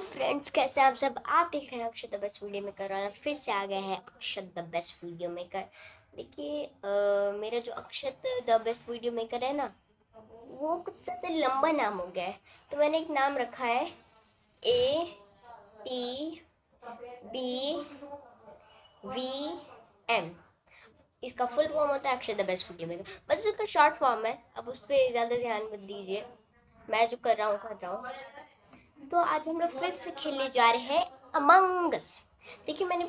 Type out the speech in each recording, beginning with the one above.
Friends, कैसे आप सब? आप देख रहे हैं Akshat the best video maker और फिर से आ गए हैं Akshat the best video maker. देखिए मेरा जो Akshat the best video maker है ना, वो कुछ ज़्यादा लंबा नाम हो गया है। तो मैंने एक नाम रखा है, A, T, B, V, M. इसका फुल फॉर्म होता है Akshay the best video maker. बस इसका शॉर्ट फॉर्म है, अब उस पर ज़्यादा ध्यान मत दीजिए। मैं जो कर रहा हूँ, कर रहा हूँ। तो आज हम लोग फिर से खेलने जा रहे हैं अमंगस देखिए मैंने,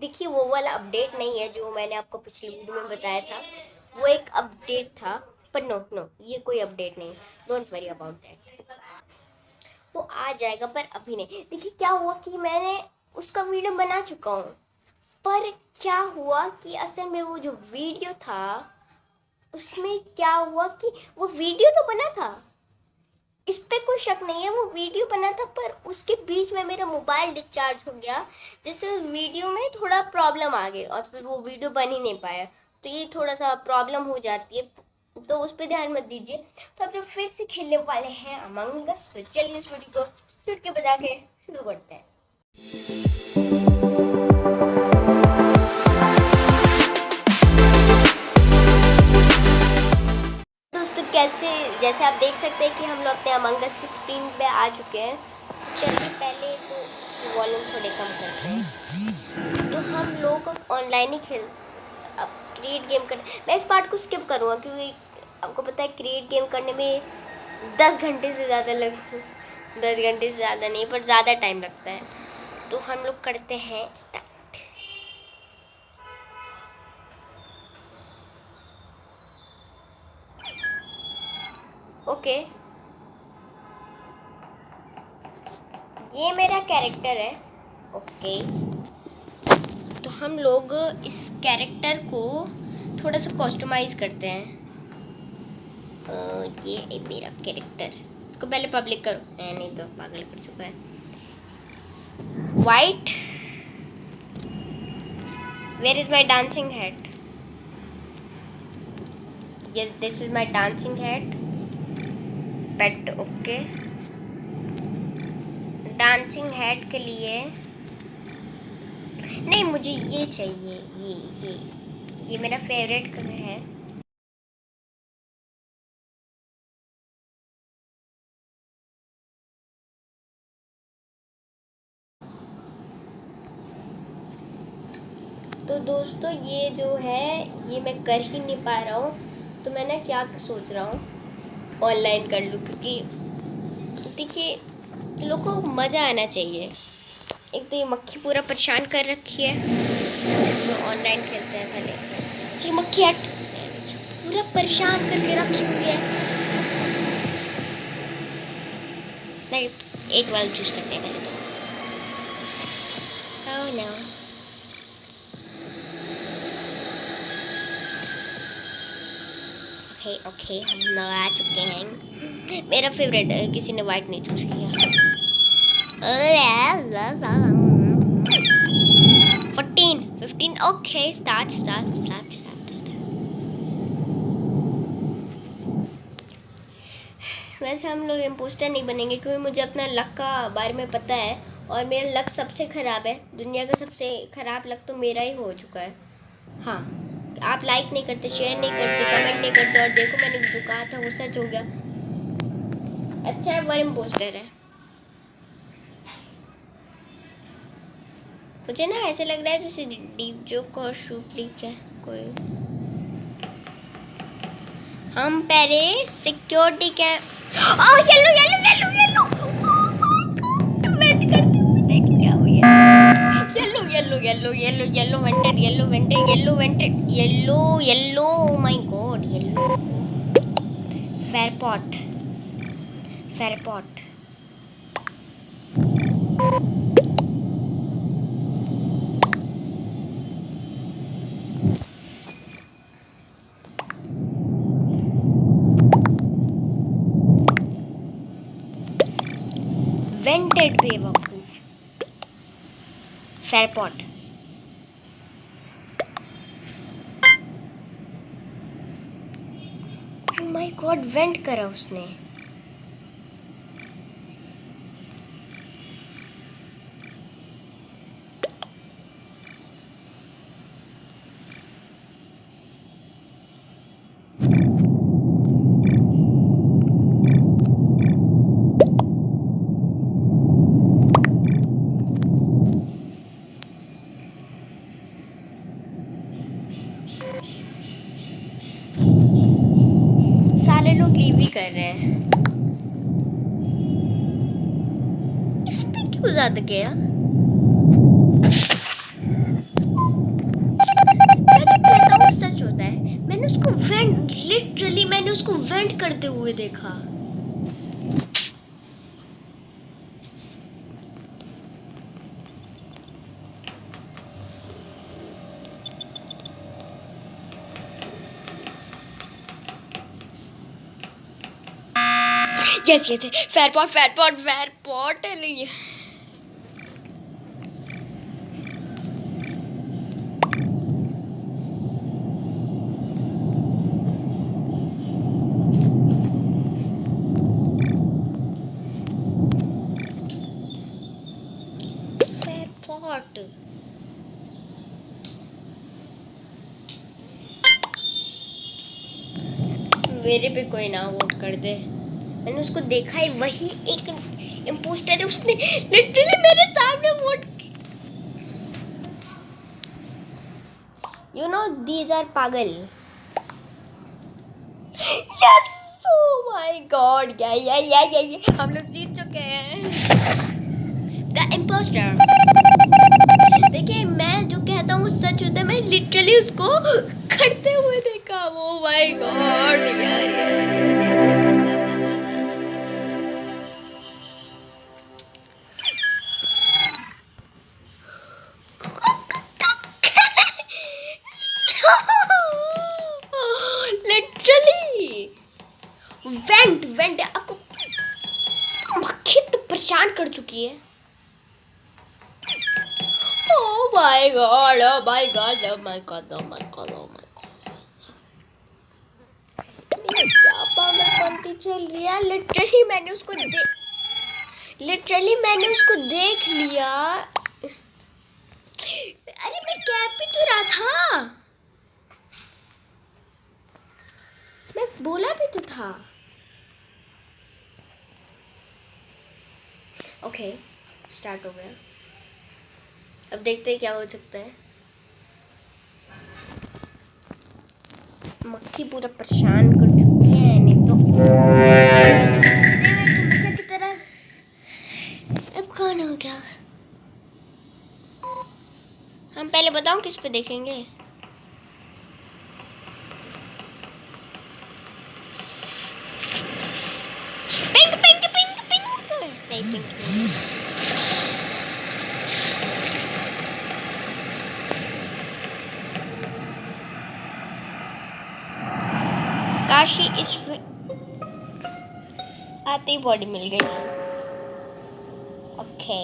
देखिए वो वाला अपडेट नहीं है जो मैंने आपको पिछली वीडियो में बताया था। वो एक अपडेट था, पर नो नो ये कोई अपडेट नहीं डोंट वरी अबाउट दैट वो आ जाएगा, पर अभी नहीं। देखिए क्या हुआ कि मैंने उसका वीडियो बना चुका हूँ। पर क्या हुआ कि असल में वो जो वीडियो था, उसमें क्या हुआ कि वो वीडियो तो बना था। इस पर कोई शक नहीं है, वो वीडियो बना था, पर उसके बीच में मेरा मोबाइल डिस्चार्ज हो गया, जिससे वीडियो में थोड़ा प्रॉब्लम आ गई और फिर वो वीडियो बन ही नहीं पाया। तो ये थोड़ा सा प्रॉब्लम हो जाती है तो उस पर ध्यान मत दीजिए। तो अब जब फिर से खेलने वाले हैं अमंगस तो चलिए इस वीडियो को चुटके बजा के शुरू करते हैं। कैसे जैसे आप देख सकते हैं कि हम लोग अपने अमंगस की स्क्रीन पे आ चुके हैं। चलिए पहले तो इसकी वॉल्यूम थोड़े कम करते हैं। तो हम लोग ऑनलाइन ही खेल, अब क्रिएट गेम कर, मैं इस पार्ट को स्किप करूँगा क्योंकि आपको पता है क्रिएट गेम करने में दस घंटे से ज़्यादा लग, दस घंटे से ज़्यादा नहीं, पर ज़्यादा टाइम लगता है। तो हम लोग करते हैं स्टार्ट ओके ये मेरा कैरेक्टर है. ओके तो हम लोग इस कैरेक्टर को थोड़ा सा कस्टमाइज करते हैं. ये मेरा कैरेक्टर इसको पहले पब्लिक करो. नहीं तो पागल कर चुका है. White where is my dancing head yes, this is my dancing head pet okay. Dancing head के लिए। नहीं, मुझे ये चाहिए, ये ये ये मेरा फेवरेट कलर है। तो दोस्तों, ये जो है, ये मैं कर ही नहीं पा रहा हूँ। तो मैं ना क्या सोच रहा हूँ? ऑनलाइन कर लूँ, क्योंकि देखिए, लोगों को मज़ा आना चाहिए। एक तो ये मक्खी पूरा परेशान कर रखी है। ऑनलाइन खेलते हैं पहले। चल मक्खी हट। पूरा परेशान करके रखी हुई है। नहीं, एक वाला चूज़ करते हैं पहले तो। Oh no. ओके ओके हम लोग चुके हैं। मेरा फेवरेट है किसी ने वाइट नहीं चूज़ किया। Fourteen fifteen okay start start start वैसे हम लोग इम्पोस्टर नहीं बनेंगे क्योंकि मुझे अपना लक का बारे में पता है और मेरा लक सबसे ख़राब है। दुनिया का सबसे ख़राब लक तो मेरा ही हो चुका है। हाँ। आप लाइक नहीं करते शेयर नहीं करते कमेंट नहीं करते और देखो मैंने जो कहा था वो सच हो गया। अच्छा है वन इम्पोस्टर है। मुझे ना ऐसे लग रहा है जैसे डीप जोक और शूप लीक है, कोई। हम पहले सिक्योरिटी के ओह yellow yellow yellow yellow yellow yellow yellow yellow yellow vented yellow vented yellow vented yellow yellow my god yellow फेयरपॉट फेयरपॉट वेंटेड फेयरपॉट माय गॉड वेंट करा उसने क्यों ज़्यादा गया। मैं जो कहता हूँ, सच होता है, मैंने उसको वेंट लिटरली मैंने उसको वेंट करते हुए देखा। Yes yes, fair pot fair pot fair pot मेरे पे कोई ना वोट कर दे। मैंने उसको देखा है, वही एक इम्पोस्टर है, उसने लिटरली मेरे सामने vote you know these are पागल। Yes my god yeah yeah yeah या या हम लोग जीत चुके हैं। द इम्पोस्टर देखिए, मैं जो कहता हूँ सच होता है। मैं लिटरली उसको करते हुए देखा ओ माय गॉड यार वेंट वेंट आपको मक्खी तो परेशान कर चुकी है Oh my god, oh my god, oh my god, oh my god, oh my god. ये क्या पागलपंती चल रही है। लिटरली मैंने उसको दे लिटरली मैंने उसको देख लिया। अरे मैं कैब भी तो रहा था। मैं बोला भी तो था। ओके okay, स्टार्ट हो गया। अब देखते हैं क्या हो सकता है। मक्खी पूरा परेशान कर तरह अब कौन हो हम पहले बताओ किस पे देखेंगे? बॉडी मिल गई। ओके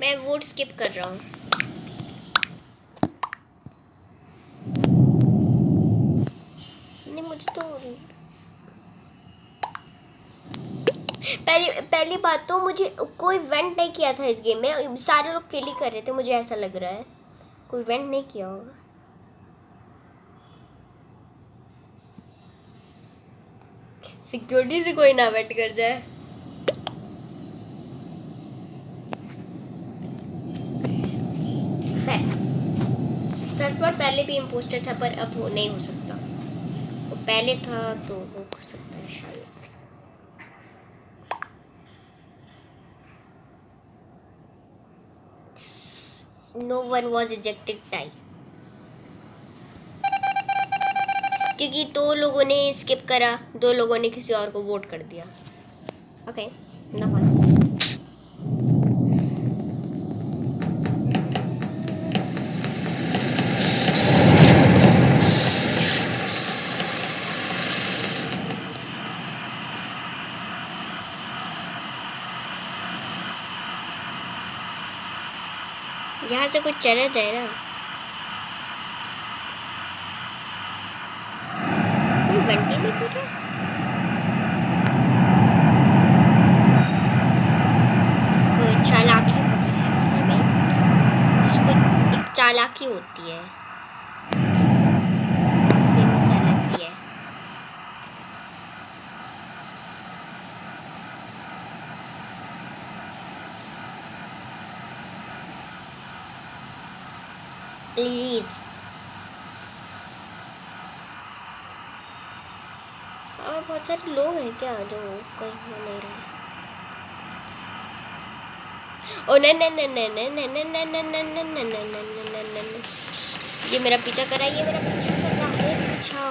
मैं वोट स्किप कर रहा हूँ नहीं मुझे तो पहली बात तो मुझे कोई वेंट नहीं किया था इस गेम में। सारे लोग किल ही कर रहे थे, मुझे ऐसा लग रहा है। कोई वेंट नहीं किया होगा। सिक्योरिटी से कोई ना वेट कर जाए। पहले भी इम्पोस्टर था, पर अब वो नहीं हो सकता। वो पहले था तो वो हो सकता है शायद no one was ejected tie क्योंकि दो लोगों ने स्किप करा, दो लोगों ने किसी और को वोट कर दिया। ओके ना से कुछ चला जाए ना। कोई बंटी नहीं कर रहा चालाकी होती है उसमें भी। जिसको एक चालाकी होती है है प्लीज़ और सारे लोग हैं क्या जो कहीं हो नहीं रहे ओ नहीं नहीं नहीं नहीं नहीं नहीं नहीं नहीं नहीं नहीं नहीं नहीं नहीं नहीं नहीं ये मेरा पीछा कर रहा है ये मेरा पीछा कर रहा है पीछा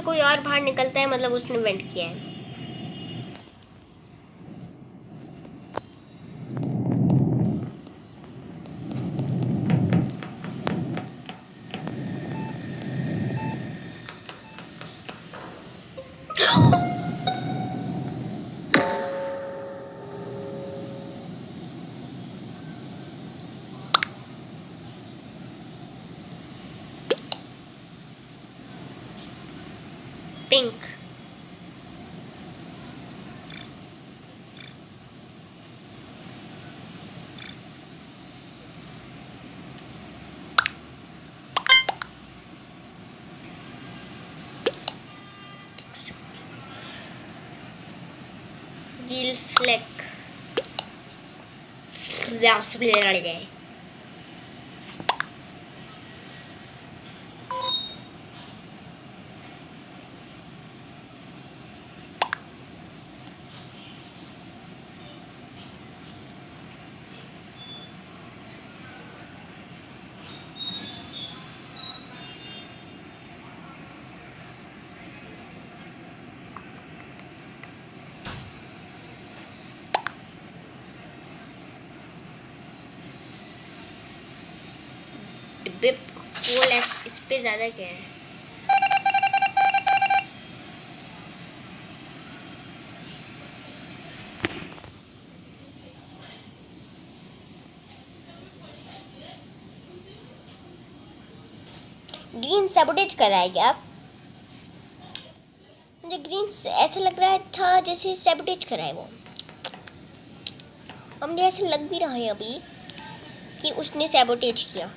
से कोई और बाहर निकलता है मतलब उसने वेंट किया है। pink. Gil Slick. कोल इस पे ज़्यादा क्या है? ग्रीन सबोटेज कर रहा है क्या मुझे ग्रीन ऐसा लग रहा था जैसे सेबोटेज कर रहा है वो। और मुझे ऐसा लग भी रहा है अभी कि उसने सेबोटेज किया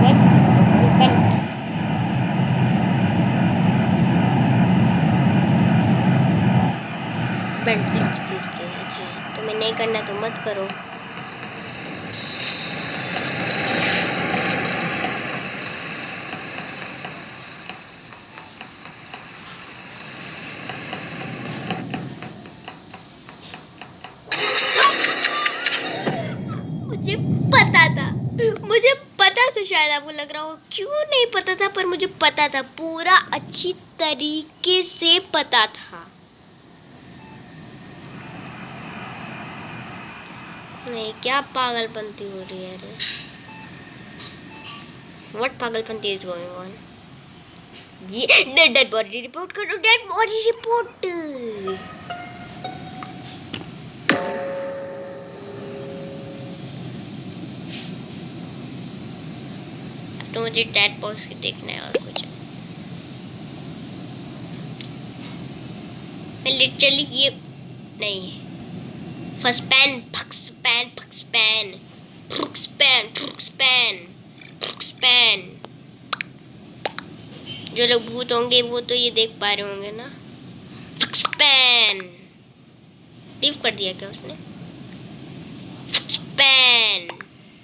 Vent, vent. Vent please please please अच्छा है तुम्हें नहीं करना तो मत करो। मुझे पता था। मुझे पता था शायद आपको लग रहा हो, क्यों नहीं पता था, पर मुझे पता था, पूरा अच्छी तरीके से पता था। नहीं, क्या पागलपंती हो रही है अरे व्हाट पागलपंती इज़ गोइंग ऑन ये डेड डेड बॉडी रिपोर्ट करो डेड बॉडी रिपोर्ट तो मुझे डेड बॉक्स की देखना है और कुछ। मैं लिटरली ये नहीं फ़र्स्ट पैन फक्स पैन फक्स पैन फक्स पैन फक्स पैन फक्स पैन। जो लोग भूत होंगे, वो तो ये देख पा रहे होंगे ना। फक्स पैन। लीव कर दिया क्या उसने? फक्स पैन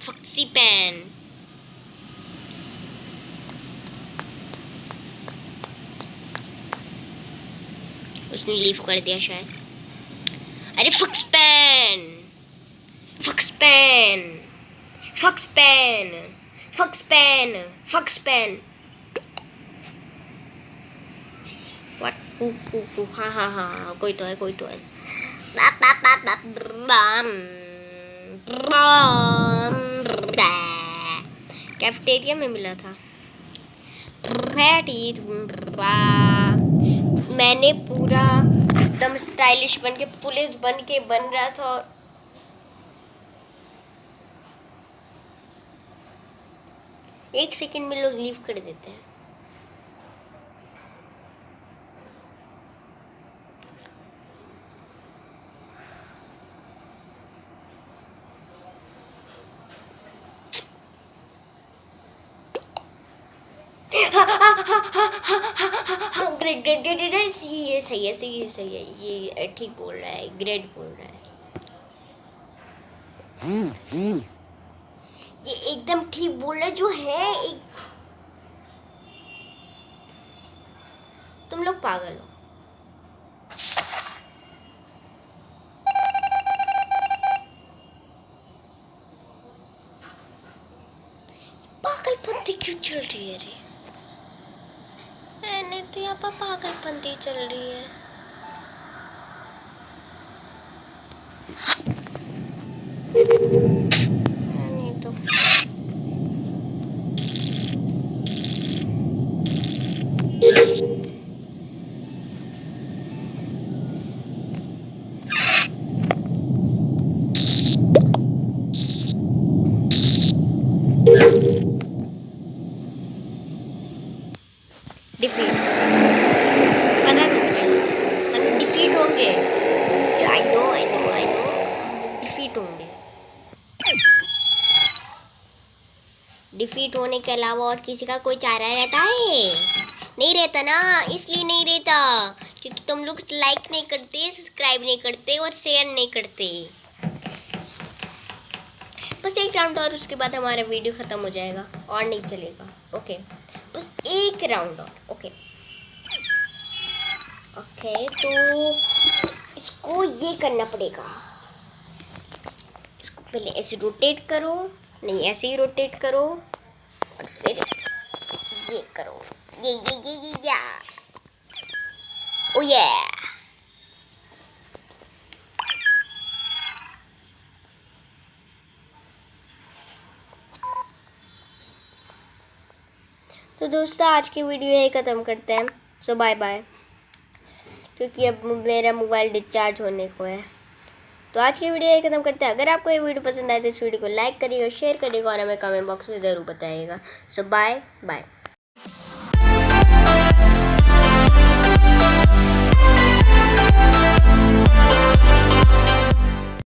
फक्सी पैन। उसने लीव कर दिया शायद। अरे फक्स Foxpan. Foxpan. Foxpan. Foxpan. Foxpan. What? Ooh, ooh, ooh. Ha ha ha. कोई तो है कोई तो है बाप बाप बाप बाप बम बम कैफेटेरिया में मिला था मैंने पूरा एकदम स्टाइलिश बन के, पुलिस बन के बन रहा था। और एक सेकंड में लोग लीव कर देते हैं। ग्रेट ये सही है सही है सही है, ये ठीक बोल रहा है, ग्रेट बोल रहा है। ये एकदम ठीक बोल रहा है, जो है एक तुम लोग पागल हो। पागल पत्ती क्यों चल रही है रे। यहाँ पर पागलपंती चल रही है। नहीं तो डिफीट पता था मुझे हम लोग डिफीट होंगे जो I know I know I know defeat होंगे डिफीट होने के अलावा और किसी का कोई चारा रहता है? नहीं रहता ना, इसलिए नहीं रहता। क्योंकि तुम लोग लाइक नहीं करते सब्सक्राइब नहीं करते और शेयर नहीं करते। बस एक राउंड और, उसके बाद हमारा वीडियो ख़त्म हो जाएगा और नहीं चलेगा। ओके बस एक राउंड और ओके ओके तो इसको ये करना पड़ेगा। इसको पहले ऐसे रोटेट करो, नहीं, ऐसे ही रोटेट करो। और फिर ये करो। ये ये ये ये, या। ओ ये तो दोस्तों, आज की वीडियो यही ख़त्म करते हैं। सो बाय बाय क्योंकि अब मेरा मोबाइल डिस्चार्ज होने को है। तो आज की वीडियो ख़त्म करते हैं। अगर आपको ये वीडियो पसंद आए तो इस वीडियो को लाइक करिएगा, शेयर करिएगा और हमें कमेंट बॉक्स में ज़रूर बताइएगा। सो बाय बाय